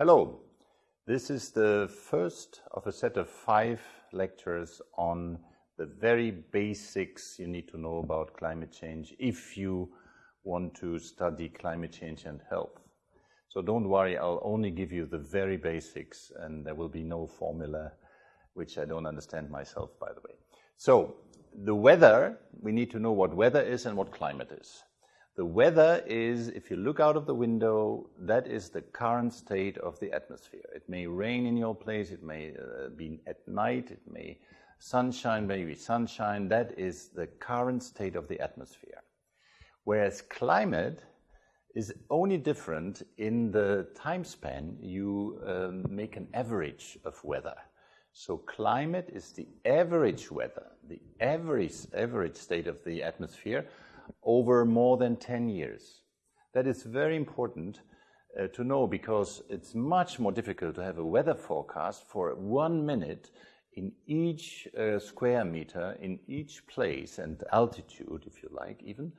Hello. This is the first of a set of five lectures on the very basics you need to know about climate change if you want to study climate change and health. So don't worry, I'll only give you the very basics and there will be no formula which I don't understand myself, by the way. So the weather, we need to know what weather is and what climate is. The weather is, if you look out of the window, that is the current state of the atmosphere. It may rain in your place, it may uh, be at night, it may sunshine, maybe sunshine. That is the current state of the atmosphere. Whereas climate is only different in the time span you um, make an average of weather. So climate is the average weather, the average, average state of the atmosphere over more than 10 years. That is very important uh, to know because it's much more difficult to have a weather forecast for one minute in each uh, square meter, in each place and altitude, if you like, even,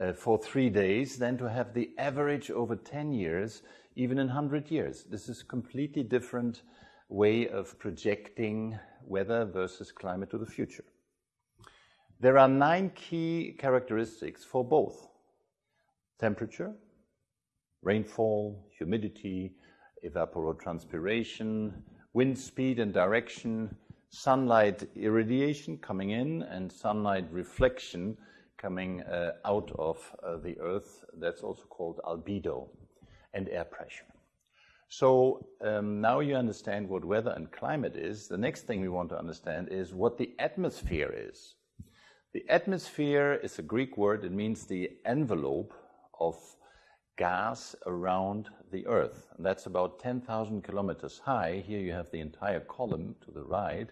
uh, for three days than to have the average over 10 years, even in 100 years. This is a completely different way of projecting weather versus climate to the future. There are nine key characteristics for both temperature, rainfall, humidity, evapotranspiration, wind speed and direction, sunlight irradiation coming in, and sunlight reflection coming uh, out of uh, the Earth. That's also called albedo, and air pressure. So um, now you understand what weather and climate is. The next thing we want to understand is what the atmosphere is. The atmosphere is a Greek word. It means the envelope of gas around the Earth. And that's about 10,000 kilometers high. Here you have the entire column to the right.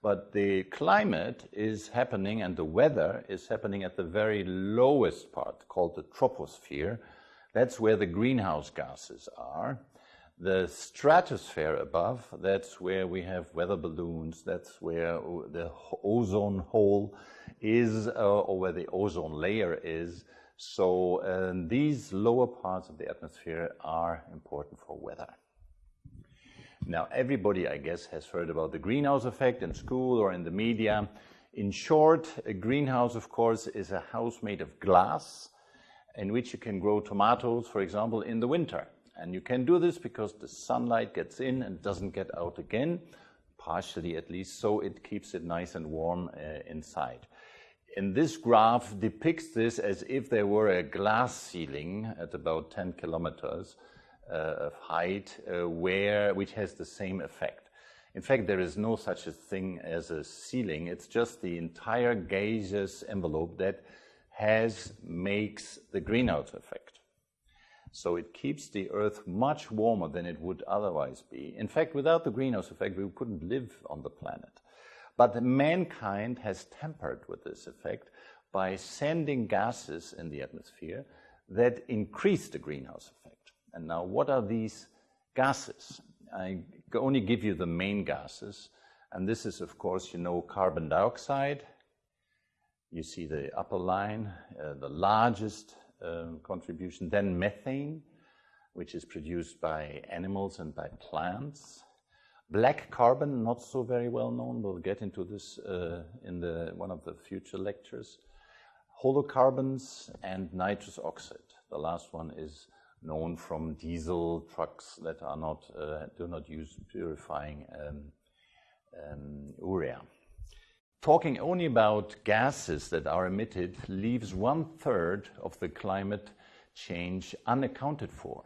But the climate is happening and the weather is happening at the very lowest part called the troposphere. That's where the greenhouse gases are. The stratosphere above, that's where we have weather balloons, that's where the ozone hole is, uh, or where the ozone layer is. So um, these lower parts of the atmosphere are important for weather. Now, everybody, I guess, has heard about the greenhouse effect in school or in the media. In short, a greenhouse, of course, is a house made of glass in which you can grow tomatoes, for example, in the winter. And you can do this because the sunlight gets in and doesn't get out again, partially at least, so it keeps it nice and warm uh, inside. And this graph depicts this as if there were a glass ceiling at about 10 kilometers uh, of height, uh, where, which has the same effect. In fact, there is no such a thing as a ceiling. It's just the entire gaseous envelope that has, makes the greenhouse effect. So it keeps the Earth much warmer than it would otherwise be. In fact, without the greenhouse effect, we couldn't live on the planet. But mankind has tampered with this effect by sending gases in the atmosphere that increase the greenhouse effect. And now, what are these gases? I only give you the main gases. And this is, of course, you know, carbon dioxide. You see the upper line, uh, the largest um, contribution. Then methane, which is produced by animals and by plants. Black carbon, not so very well known. We'll get into this uh, in the, one of the future lectures. Halocarbons and nitrous oxide. The last one is known from diesel trucks that are not, uh, do not use purifying um, um, urea. Talking only about gases that are emitted leaves one third of the climate change unaccounted for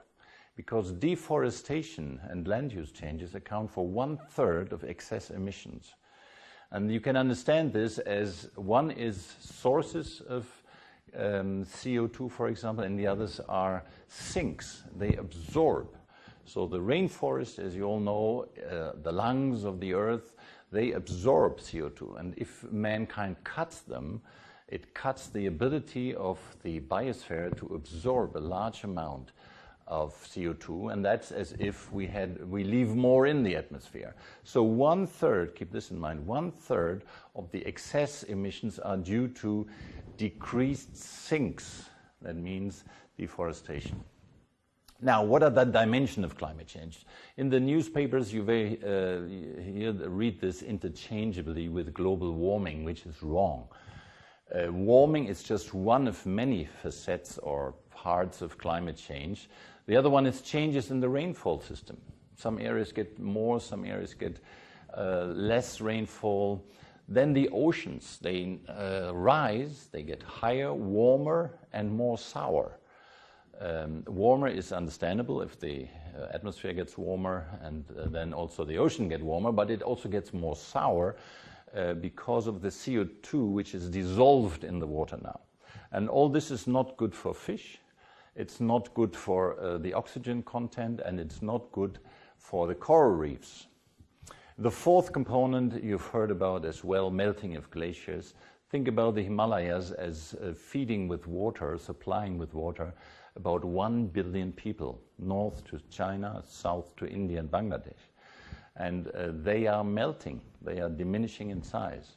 because deforestation and land use changes account for one third of excess emissions. And you can understand this as one is sources of um, CO2, for example, and the others are sinks. They absorb. So the rainforest, as you all know, uh, the lungs of the earth, they absorb CO2. And if mankind cuts them, it cuts the ability of the biosphere to absorb a large amount of CO2, and that's as if we had we leave more in the atmosphere. So one third, keep this in mind, one third of the excess emissions are due to decreased sinks. That means deforestation. Now, what are the dimensions of climate change? In the newspapers, you uh, read this interchangeably with global warming, which is wrong. Uh, warming is just one of many facets or parts of climate change. The other one is changes in the rainfall system. Some areas get more, some areas get uh, less rainfall. Then the oceans, they uh, rise, they get higher, warmer, and more sour. Um, warmer is understandable if the uh, atmosphere gets warmer and uh, then also the ocean gets warmer, but it also gets more sour uh, because of the CO2 which is dissolved in the water now. And all this is not good for fish, it's not good for uh, the oxygen content, and it's not good for the coral reefs. The fourth component you've heard about as well, melting of glaciers. Think about the Himalayas as uh, feeding with water, supplying with water about 1 billion people, north to China, south to India and Bangladesh. And uh, they are melting, they are diminishing in size.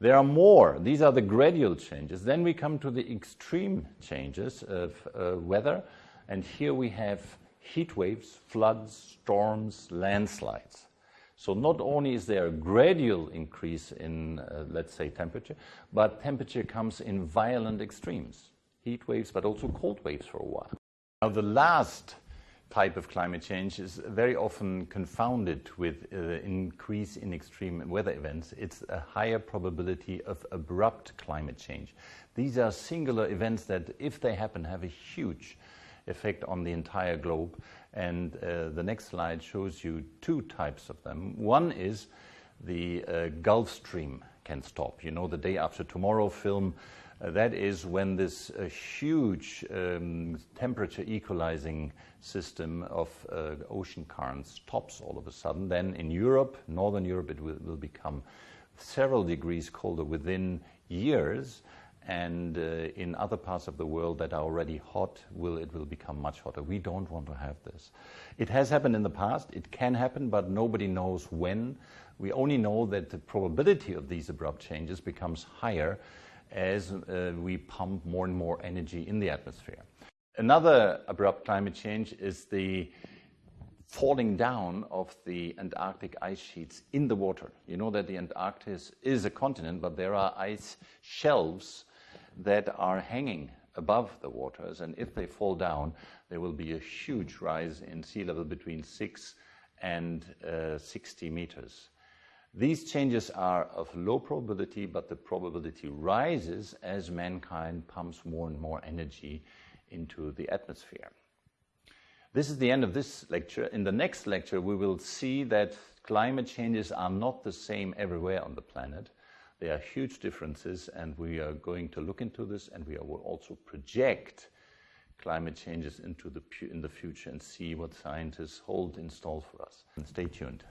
There are more. These are the gradual changes. Then we come to the extreme changes of uh, weather, and here we have heat waves, floods, storms, landslides. So not only is there a gradual increase in, uh, let's say, temperature, but temperature comes in violent extremes heat waves, but also cold waves for a while. Now, the last type of climate change is very often confounded with uh, increase in extreme weather events. It's a higher probability of abrupt climate change. These are singular events that, if they happen, have a huge effect on the entire globe. And uh, the next slide shows you two types of them. One is the uh, Gulf Stream can stop. You know, the day after tomorrow film uh, that is when this uh, huge um, temperature equalizing system of uh, ocean currents stops all of a sudden. Then in Europe, Northern Europe, it will, will become several degrees colder within years. And uh, in other parts of the world that are already hot, will, it will become much hotter. We don't want to have this. It has happened in the past. It can happen, but nobody knows when. We only know that the probability of these abrupt changes becomes higher as uh, we pump more and more energy in the atmosphere. Another abrupt climate change is the falling down of the Antarctic ice sheets in the water. You know that the Antarctic is a continent, but there are ice shelves that are hanging above the waters, and if they fall down, there will be a huge rise in sea level between 6 and uh, 60 meters. These changes are of low probability, but the probability rises as mankind pumps more and more energy into the atmosphere. This is the end of this lecture. In the next lecture, we will see that climate changes are not the same everywhere on the planet. There are huge differences, and we are going to look into this, and we will also project climate changes into the in the future and see what scientists hold in store for us. And stay tuned.